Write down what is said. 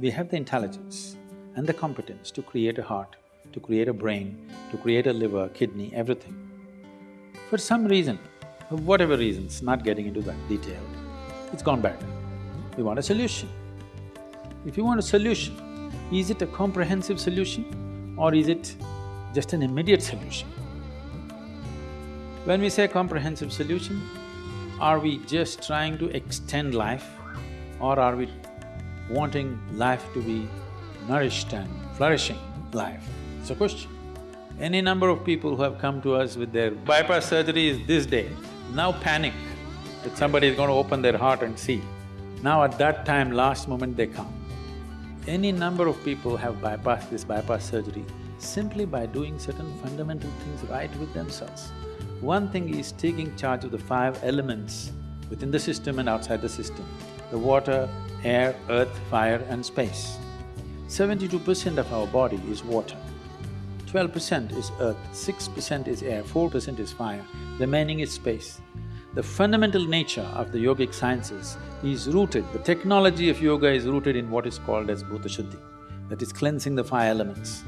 we have the intelligence and the competence to create a heart, to create a brain, to create a liver, kidney, everything. For some reason, for whatever reasons, not getting into that detail, it's gone bad. We want a solution. If you want a solution, is it a comprehensive solution or is it just an immediate solution? When we say comprehensive solution, are we just trying to extend life or are we wanting life to be nourished and flourishing life? It's a question. Any number of people who have come to us with their bypass surgery is this day, now panic that somebody is going to open their heart and see. Now at that time, last moment they come. Any number of people have bypassed this bypass surgery simply by doing certain fundamental things right with themselves. One thing is taking charge of the five elements within the system and outside the system, the water, air, earth, fire and space. Seventy-two percent of our body is water, twelve percent is earth, six percent is air, four percent is fire, the remaining is space. The fundamental nature of the yogic sciences is rooted, the technology of yoga is rooted in what is called as Bhuta Shuddhi, that is cleansing the five elements.